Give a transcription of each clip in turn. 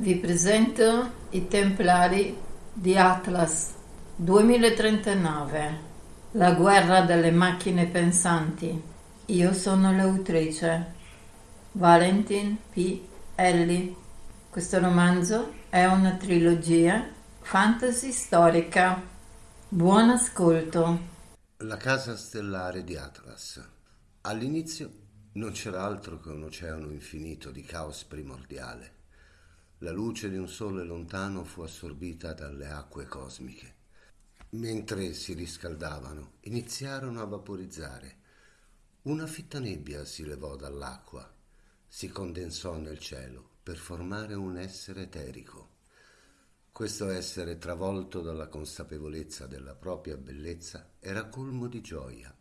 Vi presento i Templari di Atlas 2039, la guerra delle macchine pensanti. Io sono l'autrice, Valentin P. Ellie. Questo romanzo è una trilogia fantasy storica. Buon ascolto. La casa stellare di Atlas. All'inizio non c'era altro che un oceano infinito di caos primordiale la luce di un sole lontano fu assorbita dalle acque cosmiche. Mentre si riscaldavano, iniziarono a vaporizzare. Una fitta nebbia si levò dall'acqua, si condensò nel cielo per formare un essere eterico. Questo essere, travolto dalla consapevolezza della propria bellezza, era colmo di gioia.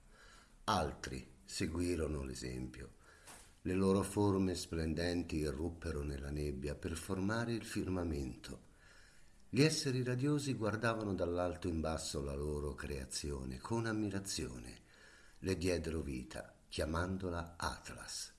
Altri seguirono l'esempio le loro forme splendenti irruppero nella nebbia per formare il firmamento. Gli esseri radiosi guardavano dall'alto in basso la loro creazione con ammirazione. Le diedero vita, chiamandola Atlas.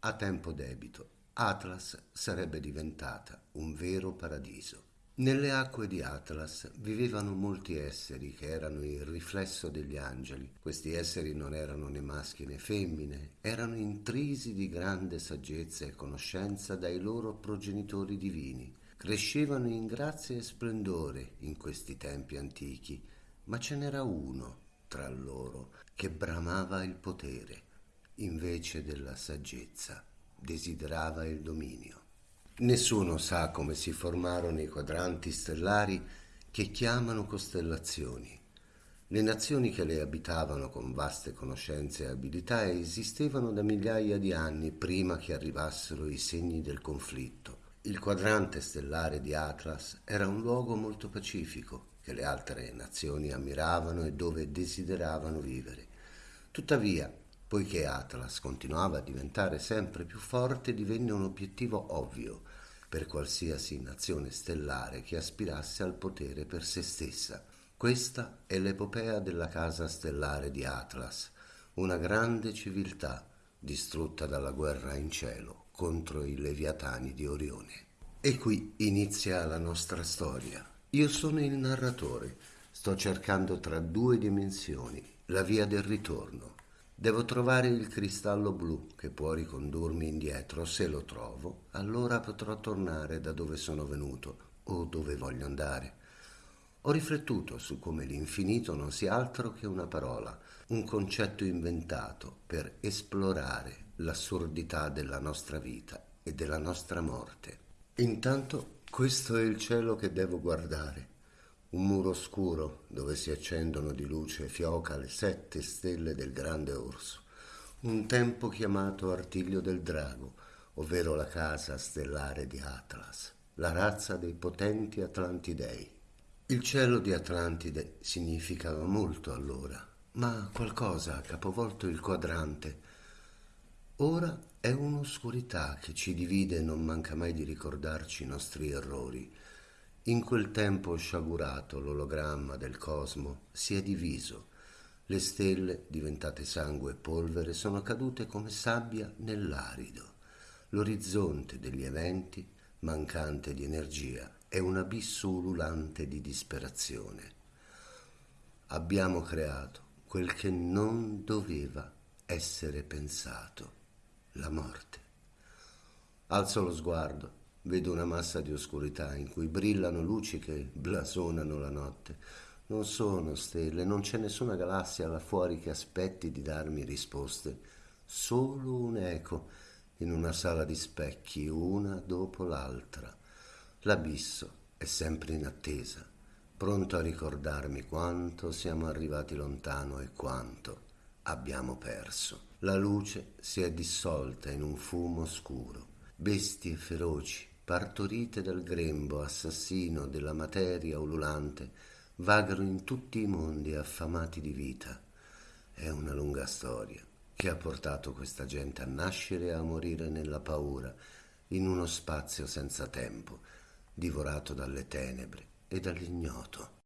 A tempo debito, Atlas sarebbe diventata un vero paradiso. Nelle acque di Atlas vivevano molti esseri che erano il riflesso degli angeli. Questi esseri non erano né maschi né femmine, erano intrisi di grande saggezza e conoscenza dai loro progenitori divini. Crescevano in grazia e splendore in questi tempi antichi, ma ce n'era uno tra loro che bramava il potere, invece della saggezza, desiderava il dominio. Nessuno sa come si formarono i quadranti stellari che chiamano costellazioni. Le nazioni che le abitavano con vaste conoscenze e abilità esistevano da migliaia di anni prima che arrivassero i segni del conflitto. Il quadrante stellare di Atlas era un luogo molto pacifico che le altre nazioni ammiravano e dove desideravano vivere. Tuttavia, Poiché Atlas continuava a diventare sempre più forte, divenne un obiettivo ovvio per qualsiasi nazione stellare che aspirasse al potere per se stessa. Questa è l'epopea della casa stellare di Atlas, una grande civiltà distrutta dalla guerra in cielo contro i leviatani di Orione. E qui inizia la nostra storia. Io sono il narratore, sto cercando tra due dimensioni la via del ritorno Devo trovare il cristallo blu che può ricondurmi indietro. Se lo trovo, allora potrò tornare da dove sono venuto o dove voglio andare. Ho riflettuto su come l'infinito non sia altro che una parola, un concetto inventato per esplorare l'assurdità della nostra vita e della nostra morte. Intanto questo è il cielo che devo guardare un muro scuro dove si accendono di luce fioca le sette stelle del grande orso, un tempo chiamato Artiglio del Drago, ovvero la casa stellare di Atlas, la razza dei potenti Atlantidei. Il cielo di Atlantide significava molto allora, ma qualcosa ha capovolto il quadrante. Ora è un'oscurità che ci divide e non manca mai di ricordarci i nostri errori in quel tempo sciagurato l'ologramma del cosmo si è diviso. Le stelle, diventate sangue e polvere, sono cadute come sabbia nell'arido. L'orizzonte degli eventi, mancante di energia, è un abisso ululante di disperazione. Abbiamo creato quel che non doveva essere pensato, la morte. Alzo lo sguardo Vedo una massa di oscurità in cui brillano luci che blasonano la notte. Non sono stelle, non c'è nessuna galassia là fuori che aspetti di darmi risposte. Solo un eco in una sala di specchi, una dopo l'altra. L'abisso è sempre in attesa, pronto a ricordarmi quanto siamo arrivati lontano e quanto abbiamo perso. La luce si è dissolta in un fumo scuro. Bestie feroci partorite dal grembo assassino della materia ululante, vagano in tutti i mondi affamati di vita. È una lunga storia che ha portato questa gente a nascere e a morire nella paura, in uno spazio senza tempo, divorato dalle tenebre e dall'ignoto.